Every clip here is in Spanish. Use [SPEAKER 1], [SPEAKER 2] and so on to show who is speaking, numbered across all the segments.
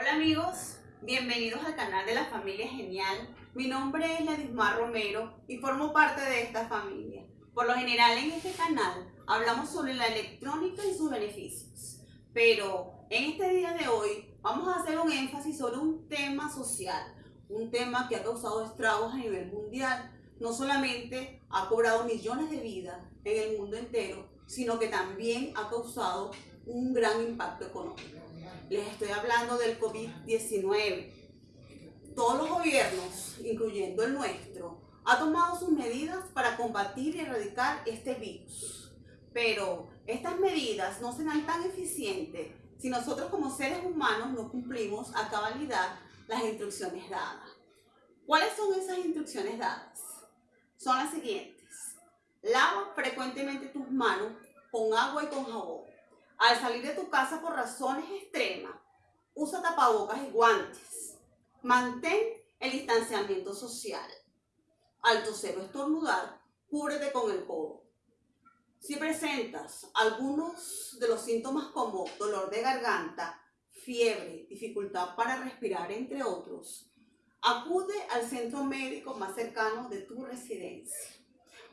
[SPEAKER 1] Hola amigos, bienvenidos al canal de la familia Genial. Mi nombre es Ladismar Romero y formo parte de esta familia. Por lo general en este canal hablamos sobre la electrónica y sus beneficios. Pero en este día de hoy vamos a hacer un énfasis sobre un tema social, un tema que ha causado estragos a nivel mundial. No solamente ha cobrado millones de vidas en el mundo entero, sino que también ha causado un gran impacto económico. Les estoy hablando del COVID-19. Todos los gobiernos, incluyendo el nuestro, han tomado sus medidas para combatir y erradicar este virus. Pero estas medidas no serán tan eficientes si nosotros como seres humanos no cumplimos a cabalidad las instrucciones dadas. ¿Cuáles son esas instrucciones dadas? Son las siguientes. Lava frecuentemente tus manos con agua y con jabón. Al salir de tu casa por razones extremas, usa tapabocas y guantes. Mantén el distanciamiento social. Al toser o estornudar, cúbrete con el codo. Si presentas algunos de los síntomas como dolor de garganta, fiebre, dificultad para respirar, entre otros, acude al centro médico más cercano de tu residencia.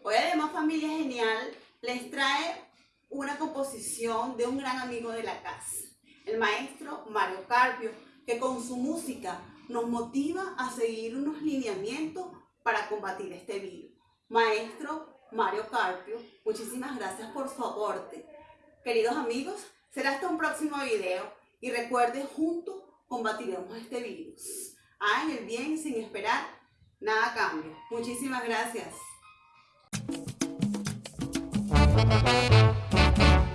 [SPEAKER 1] Hoy además Familia Genial les trae una composición de un gran amigo de la casa, el maestro Mario Carpio, que con su música nos motiva a seguir unos lineamientos para combatir este virus. Maestro Mario Carpio, muchísimas gracias por su aporte. Queridos amigos, será hasta un próximo video y recuerden, juntos combatiremos este virus. Hagan el bien sin esperar nada cambio. Muchísimas gracias.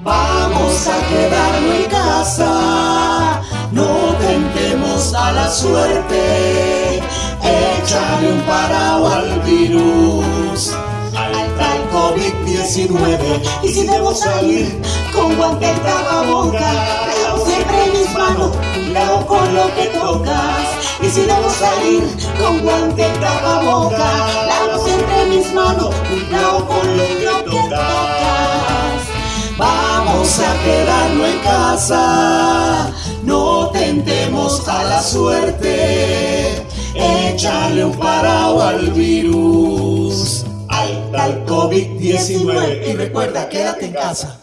[SPEAKER 2] Vamos a quedarnos en casa, no tentemos a la suerte, échale un parado al virus, al tal COVID-19. Y si debo salir con guante boca, lavo siempre mis manos, cuidado con lo que tocas. Y si debo salir con guante boca, lavo siempre mis manos, cuidado con Vamos a quedarnos en casa, no tentemos a la suerte. Échale un paraguas al virus, al COVID-19 y recuerda, quédate en casa.